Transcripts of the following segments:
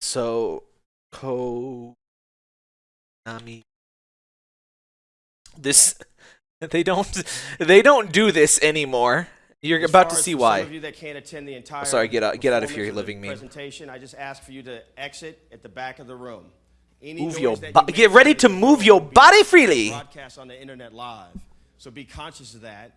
So, Konami. This they don't they don't do this anymore. You're As about to see why. Some of you that can't attend the entire sorry, get out- get out of here, living meme. Presentation. I just ask for you to exit at the back of the room. Any Move your you get ready to move your body freely. Broadcast on the internet live. So be conscious of that.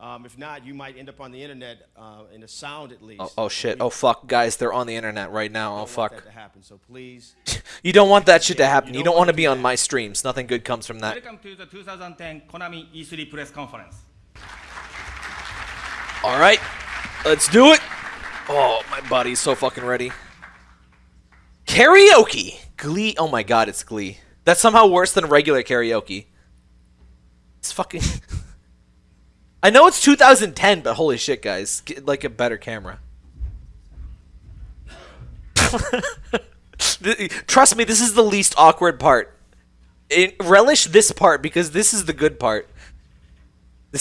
Um, if not, you might end up on the internet uh, in a sound at least. Oh, oh shit. Oh fuck, guys, they're on the internet right now. Oh don't want fuck. that to happen. So please. You don't want that shit to happen. you You don't don't want to wanna be on my streams. Nothing good comes from that. Welcome to the 2010 Konami E3 press conference. All right, let's do it. Oh, my body's so fucking ready. Karaoke, Glee. Oh my god, it's Glee. That's somehow worse than regular karaoke. It's fucking. I know it's 2010, but holy shit, guys, get like a better camera. Trust me, this is the least awkward part. It, relish this part because this is the good part.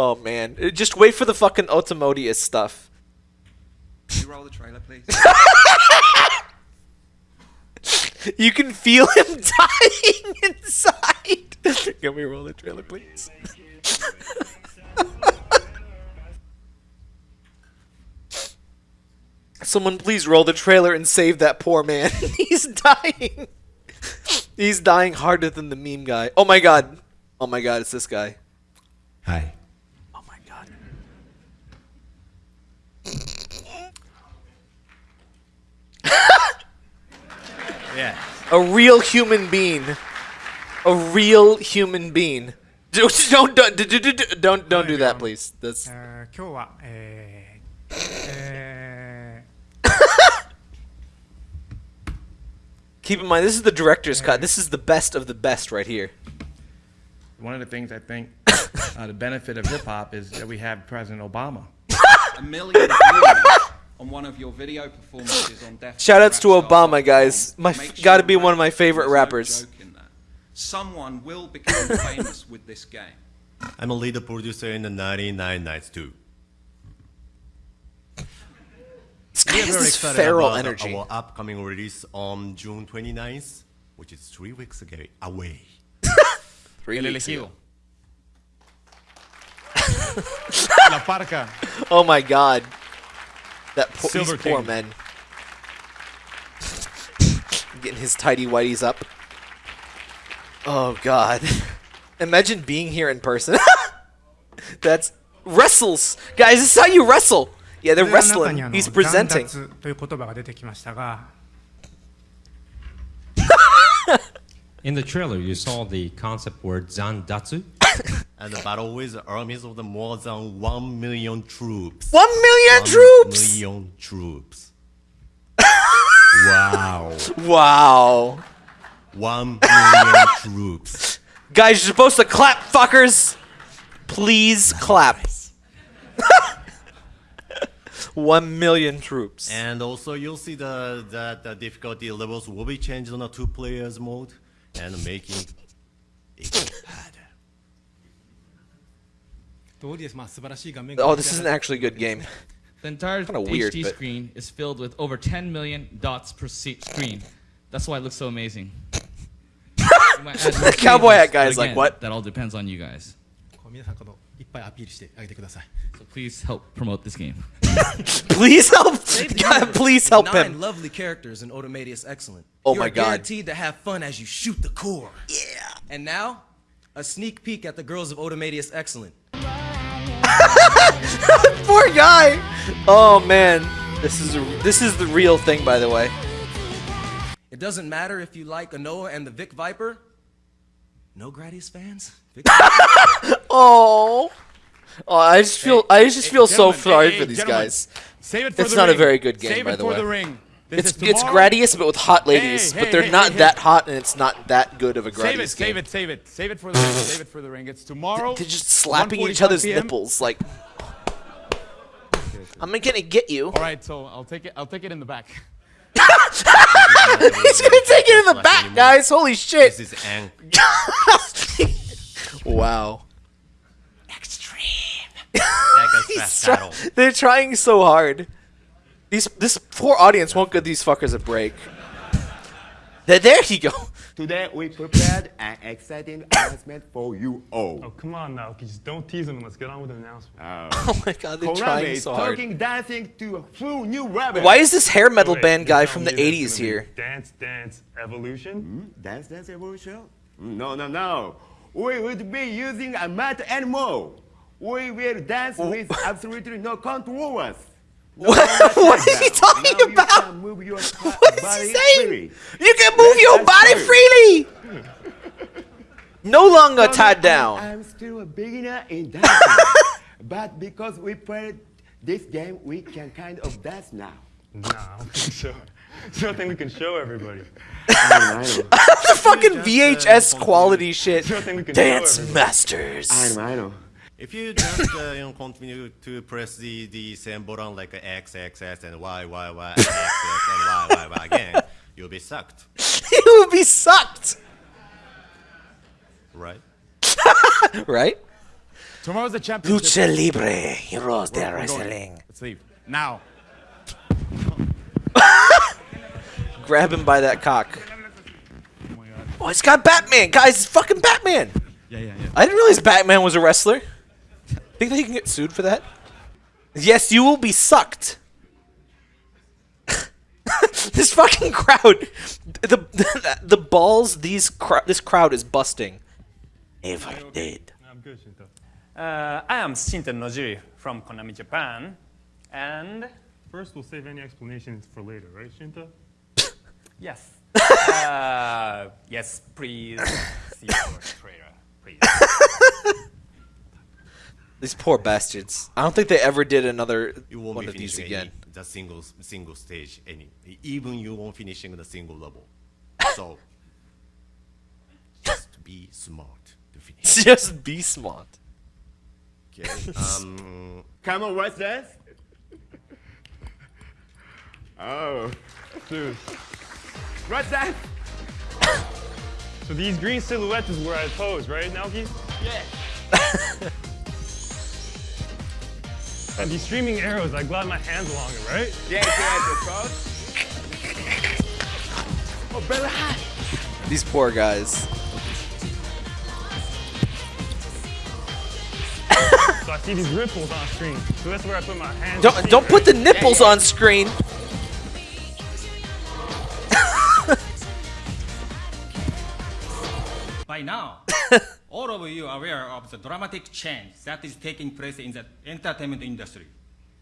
Oh man, just wait for the fucking Otomedius stuff. Can you roll the trailer, please? You can feel him dying inside. Can we roll the trailer, please? Someone please roll the trailer and save that poor man. He's dying. He's dying harder than the meme guy. Oh my god. Oh my god, it's this guy. Hi. Oh my god. Yeah. A real human being. A real human being. Don't don't don't don't don't, don't do that, please. That's えー今日は、えーえ keep in mind this is the director's cut. This is the best of the best right here. One of the things I think uh, the benefit of hip hop is that we have President Obama. A million views on one of your video performances on Def Shoutouts to Obama, guys. My f- sure gotta be one of my favorite There's no rappers. joke in that. Someone will become famous with this game. I'm a lead producer in the 99 Nights too. This guy We are has very this excited feral about energy. Our upcoming release on June 29th, which is three weeks ago away. Three El weeks ago. La Parca. Oh my god. That poor, these Silver poor King. men. Getting his tidy whities up. Oh god. Imagine being here in person. That's wrestles. Guys, this is how you wrestle. Yeah, ー they're これは中に wrestling. あの He's presenting. 断脱という言葉が出てきましたが In the trailer, you saw the concept word Zandatsu. And the battle with armies of the more than 1 million troops. One million One troops! million troops. wow. Wow. 1 million troops. Guys, you're supposed to clap, fuckers. Please clap. One million troops. And also you'll see the, that the difficulty levels will be changed on a two players mode and making it harder. Oh, this isn't actually a good game. The entire HD weird, screen is filled with over 10 million dots per screen. That's why it looks so amazing. the cowboy hat guy is like, what? That all depends on you guys. So please help promote this game. please help! God, please help Nine him. lovely characters in Otomedius Excellent. Oh You're my god. guaranteed to have fun as you shoot the core. Yeah. And now, a sneak peek at the girls of Otomedius Excellent. Poor guy. Oh man, this is a, this is the real thing, by the way. It doesn't matter if you like Anoa and the Vic Viper. No Gradius fans? Vic Oh. Oh, I just feel I just feel so sorry hey, for these guys. Save it for It's the not a very good game, Save by it the for way. the ring. This It's is it's. Gradius but with hot ladies, Hey, but they're hey, not hey, that hot and it's not that good of a Gradius Save it, game. save it, save it, save it for the ring. Save it for the ring. It's tomorrow. They're just slapping each other's PM. nipples like. I'm gonna get you. All right, so I'll take it. I'll take it in the back. He's gonna take it in the back, guys. Holy shit! This is ang- wow. like I He's try- they're trying so hard. These this poor audience won't give these fuckers a break. There, there you go. Today we prepared an exciting announcement for you all. Oh, come on now. Just don't tease them let's get on with the announcement. Oh my god, they're Konami trying so hard. talking dancing to a full new level. Why is this hair metal Wait, band guy from the 80s here? Dance Dance Evolution? Hmm? Dance Dance Evolution? Mm, No, no, no. We would be using a mat animal. We will dance with absolutely no controls. No What, what is he talking Now about? can move your What is he saying? freely. You can move Let your body go. freely. No longer tied down. I'm still a beginner in dancing. but because we played this game, we can kind of dance now. Nah, I don't think so. There's nothing we can show everybody. The fucking uh, VHS quality shit. Nothing we can show Dance. Masters. I know, I know. If you just uh, you know continue to press the the same button like a X X S and Y Y Y X X and Y Y Y again, you'll be sucked, you will be sucked. right? Right? Tomorrow's the championship. Lucha Libre, Heroes de We're going. Wrestling. Let's leave. Now. Grab him by that cock. Oh, it's got Batman, guys. It's fucking Batman. Yeah, yeah, yeah. I didn't realize Batman was a wrestler. Think that they can get sued for that? Yes, you will be sucked. this fucking crowd, the the, the balls these cr- this crowd is busting. Never did. I'm good, Shinta. Uh, I am Shinta Nojiri from Konami Japan, and First, we'll save any explanations for later, right, Shinta? yes, uh, yes, please see our trailer, please. These poor bastards. I don't think they ever did another You won't one be of these again. any, the single single stage any. Even you won't finishing the single level. So just be smart to finish. Just be smart. Okay. Um. Come on, what's that? Oh. Dude. What's that? So these green silhouettes is where I pose, right, Naoki? Yeah. And these streaming arrows, I glide my hands along it, right? Yes, yes, of course. Oh, very hot. These poor guys. So I see these ripples on screen. So that's where I put my hands. Don't don't put the nipples on screen. By now, all of you are aware of the dramatic change that is taking place in the entertainment industry.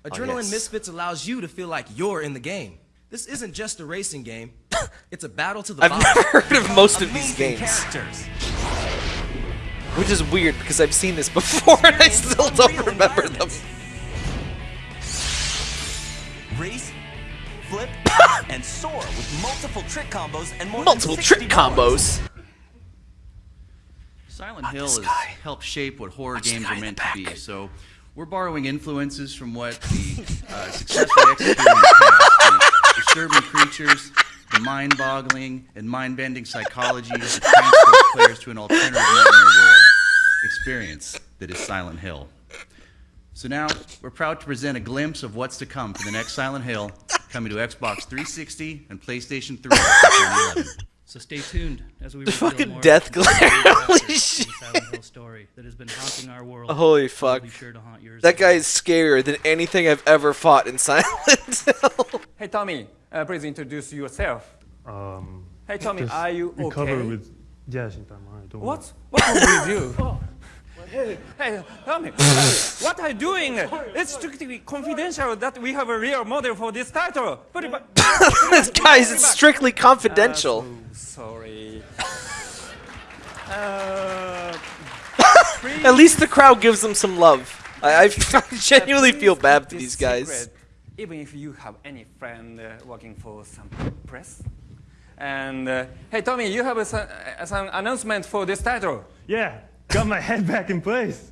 Oh, Adrenaline yes. Misfits allows you to feel like you're in the game. This isn't just a racing game. It's a battle to the I've body. never heard of most of these Amazing games. Characters. Which is weird because I've seen this before and I still don't remember them. Race, flip, and soar with multiple trick combos and more Multiple than 60 trick combos. Silent Hill has helped shape what horror Watch games are meant to be. So we're borrowing influences from what the uh, successfully executed past. The disturbing creatures, the mind-boggling and mind-bending psychology that transport players to an alternative nightmare world experience that is Silent Hill. So now we're proud to present a glimpse of what's to come for the next Silent Hill, coming to Xbox 360 and PlayStation 3 in 2011. So stay tuned as we The reveal fucking more death glare, holy shit. Silent story that has been haunting our world. Holy fuck. be sure to haunt yours That guy is scarier than anything I've ever fought in Silent Hill. Hey Tommy, uh, please introduce yourself. Um, Hey Tommy, are you recover okay? with. Yeah, Shinta, I'm alright. Don't What's what's wrong with you? Oh. Hey, hey, Tommy, uh, what are you doing? It's strictly confidential that we have a real model for this title. But, but Guys, it's strictly confidential. Sorry. Uh, At least the crowd gives them some love. I, I genuinely feel bad for these guys. secret, even if you have any friend uh, working for some press. And uh, hey, Tommy, you have a, some, uh, some announcement for this title. Yeah, got my head back in place.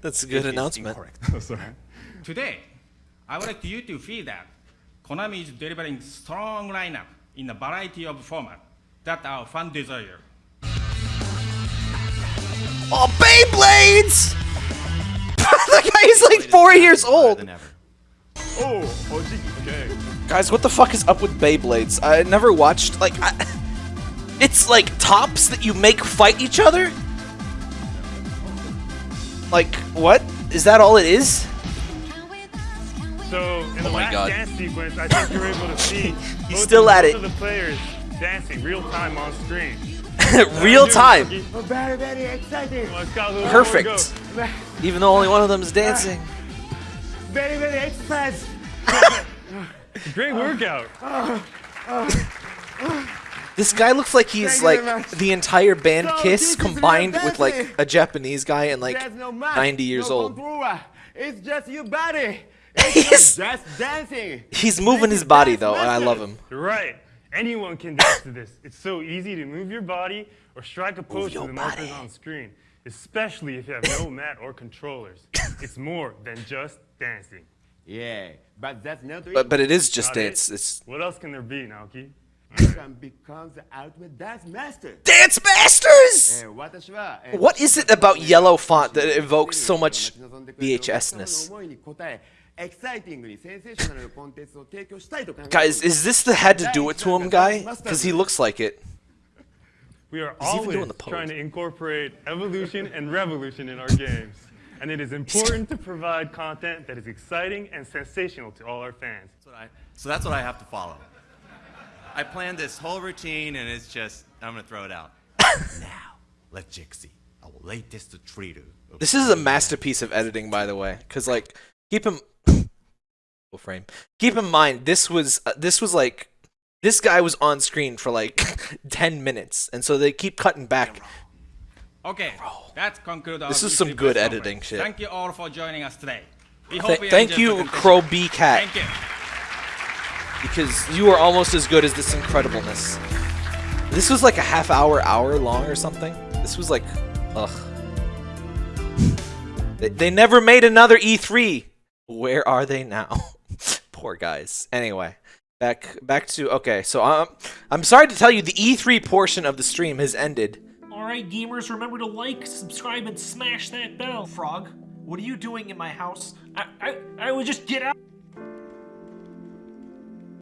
That's a good announcement. Oh, sorry. Today, I would like you to feel that Konami is delivering strong lineup in a variety of formats that our fan desire. Oh, Beyblades! the guy is like four years old. Oh, Okay. Guys, what the fuck is up with Beyblades? I never watched like. I, it's like tops that you make fight each other. Like what? Is that all it is? So in the Oh my last God. dance sequence, I think you're able to see He's both still at both it. of the players dancing real time on screen. Real time. Very, very exciting. Let's go, let's go, Perfect. Even though only one of them is dancing. Very, very exercise. Great workout. This guy looks like he's Thank you very like the entire band So Kiss combined with like a Japanese guy and like no match, 90 years no old. It's just your body. he's that's dancing. He's moving his body though, and I love him. Right. Anyone can dance to this. It's so easy to move your body or strike a pose when the markers on screen, especially if you have no mat or controllers. It's more than just dancing. Yeah, but that's not. But but it is just dancing. dance. It. It's what else can there be, Naoki? and become the ultimate dance master. Dance masters! Eh, eh. What is it about yellow font that evokes so much VHSness? Guys, is this the head to do it to him guy? Because he looks like it. We are He's always trying to incorporate evolution and revolution in our games. And it is important to provide content that is exciting and sensational to all our fans. That's I, so that's what I have to follow. I planned this whole routine, and it's just, I'm going to throw it out. now, let Jixie, our latest treater. This is a masterpiece of editing, by the way, because, like, keep him Frame. Keep in mind, this was uh, this was like, this guy was on screen for like ten minutes, and so they keep cutting back. Okay, that concludes our This is some good editing shit. Thank you all for joining us today. We Th- hope you thank you. Crow B Cat. Thank you. because you are almost as good as this incredibleness. This was like a half hour, hour long or something. This was like, ugh. They, they never made another E3. Where are they now? Poor guys. Anyway, back back to okay. So um, I'm sorry to tell you, the E3 portion of the stream has ended. Alright, gamers, remember to like, subscribe, and smash that bell. Frog, what are you doing in my house? I, I, I would just get out.